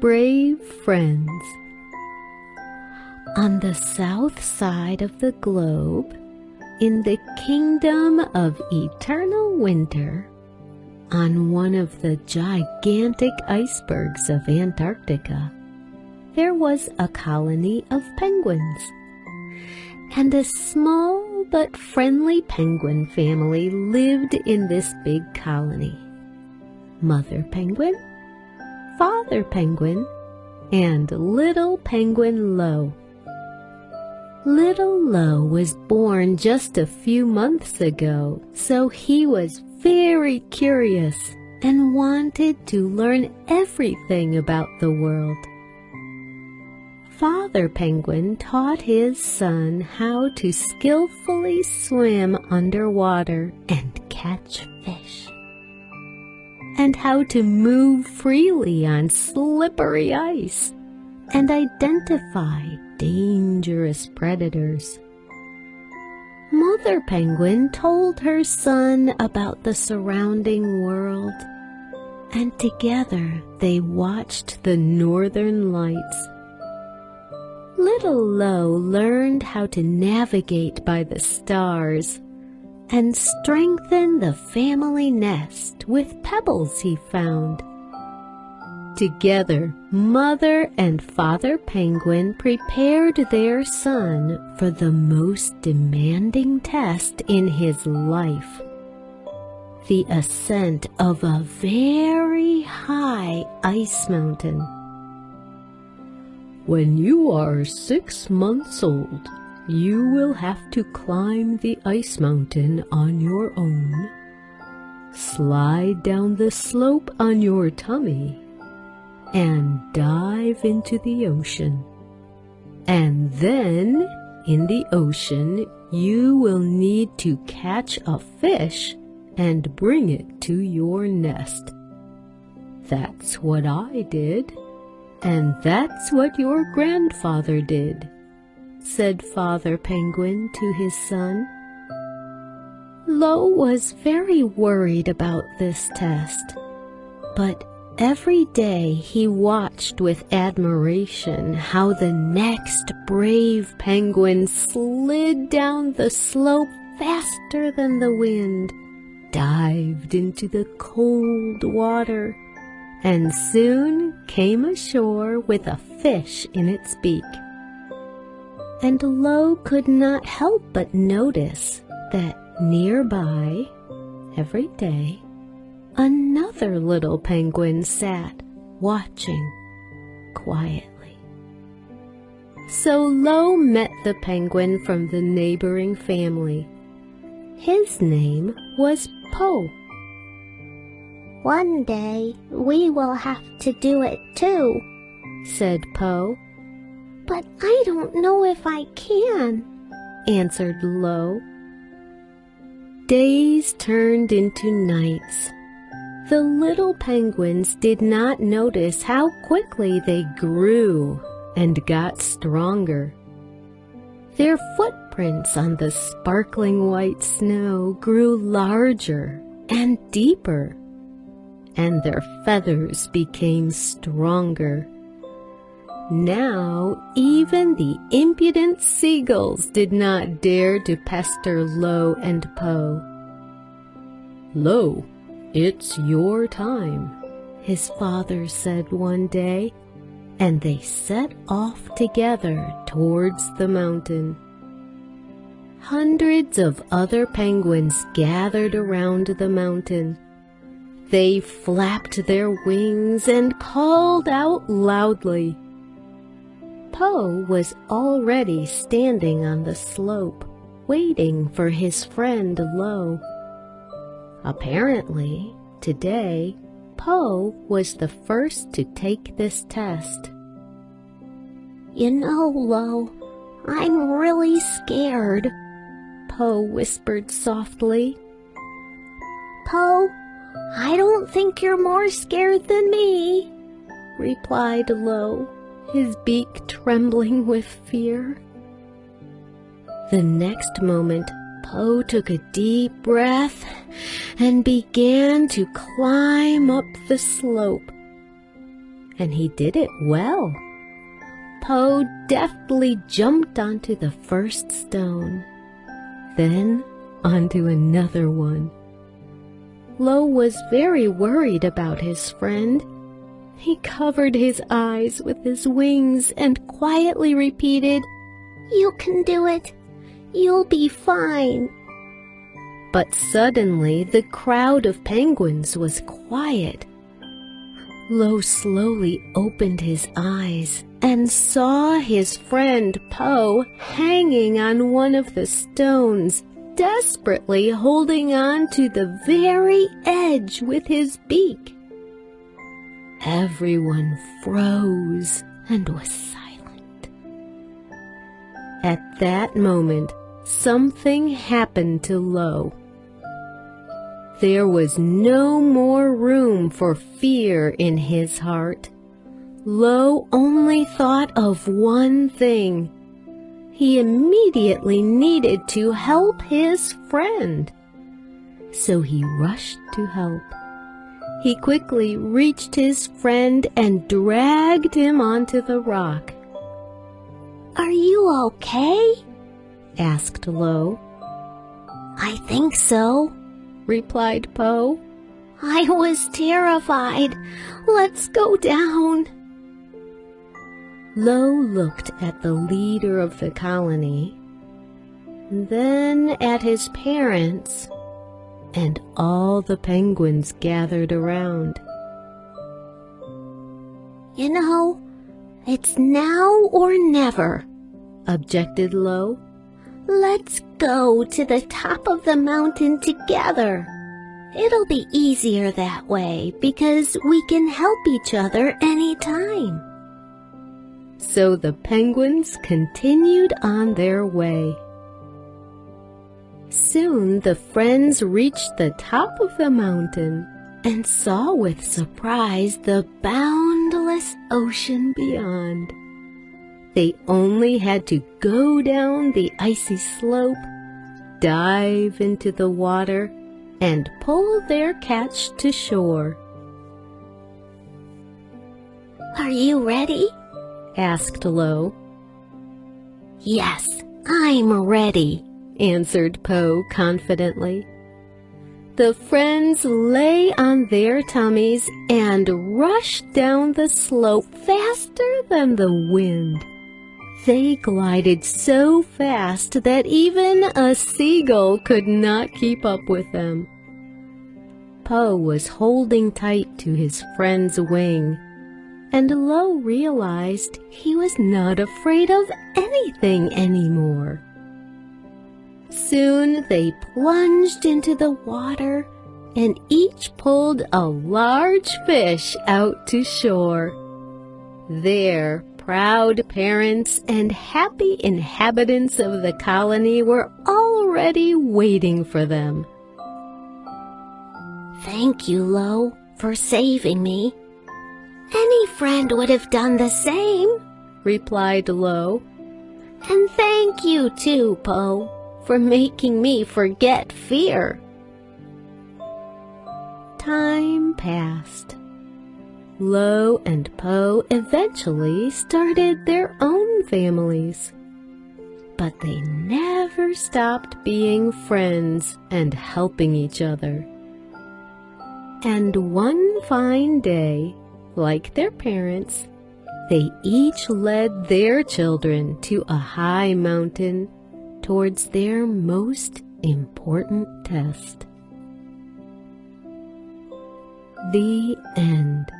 brave friends. On the south side of the globe, in the kingdom of eternal winter, on one of the gigantic icebergs of Antarctica, there was a colony of penguins. And a small but friendly penguin family lived in this big colony. Mother penguin, father penguin, and little penguin Lo. Little Lo was born just a few months ago, so he was very curious and wanted to learn everything about the world. Father Penguin taught his son how to skillfully swim underwater and catch fish, and how to move freely on slippery ice and identify dangerous predators. Mother Penguin told her son about the surrounding world, and together they watched the northern lights Little Lo learned how to navigate by the stars and strengthen the family nest with pebbles he found. Together, Mother and Father Penguin prepared their son for the most demanding test in his life. The ascent of a very high ice mountain. When you are six months old, you will have to climb the ice mountain on your own. Slide down the slope on your tummy and dive into the ocean. And then, in the ocean, you will need to catch a fish and bring it to your nest. That's what I did. And that's what your grandfather did, said Father Penguin to his son. Lo was very worried about this test, but every day he watched with admiration how the next brave penguin slid down the slope faster than the wind, dived into the cold water, and soon came ashore with a fish in its beak. And Lo could not help but notice that nearby, every day, another little penguin sat watching quietly. So Lo met the penguin from the neighboring family. His name was Po. One day we will have to do it too, said Po. But I don't know if I can, answered Lo. Days turned into nights. The little penguins did not notice how quickly they grew and got stronger. Their footprints on the sparkling white snow grew larger and deeper and their feathers became stronger. Now even the impudent seagulls did not dare to pester Lo and Po. Lo, it's your time, his father said one day, and they set off together towards the mountain. Hundreds of other penguins gathered around the mountain, they flapped their wings and called out loudly. Po was already standing on the slope, waiting for his friend Lo. Apparently, today, Po was the first to take this test. You know, Lo, I'm really scared, Po whispered softly. Po, I don't think you're more scared than me, replied Lo, his beak trembling with fear. The next moment, Po took a deep breath and began to climb up the slope. and he did it well. Po deftly jumped onto the first stone, then onto another one. Lo was very worried about his friend. He covered his eyes with his wings and quietly repeated, You can do it. You'll be fine. But suddenly the crowd of penguins was quiet. Lo slowly opened his eyes and saw his friend Po hanging on one of the stones desperately holding on to the very edge with his beak. Everyone froze and was silent. At that moment, something happened to Lo. There was no more room for fear in his heart. Lo only thought of one thing he immediately needed to help his friend. So he rushed to help. He quickly reached his friend and dragged him onto the rock. Are you okay? asked Lo. I think so, replied Po. I was terrified. Let's go down. Lo looked at the leader of the colony, then at his parents, and all the penguins gathered around. You know, it's now or never, objected Lo. Let's go to the top of the mountain together. It'll be easier that way because we can help each other anytime. So the penguins continued on their way. Soon the friends reached the top of the mountain and saw with surprise the boundless ocean beyond. They only had to go down the icy slope, dive into the water, and pull their catch to shore. Are you ready? asked Lo. Yes, I'm ready, answered Po confidently. The friends lay on their tummies and rushed down the slope faster than the wind. They glided so fast that even a seagull could not keep up with them. Po was holding tight to his friend's wing and Lo realized he was not afraid of anything anymore. Soon they plunged into the water and each pulled a large fish out to shore. There, proud parents and happy inhabitants of the colony were already waiting for them. Thank you, Lo, for saving me, any friend would have done the same, replied Lo. And thank you too, Po, for making me forget fear. Time passed. Lo and Po eventually started their own families. But they never stopped being friends and helping each other. And one fine day, like their parents, they each led their children to a high mountain towards their most important test. The end.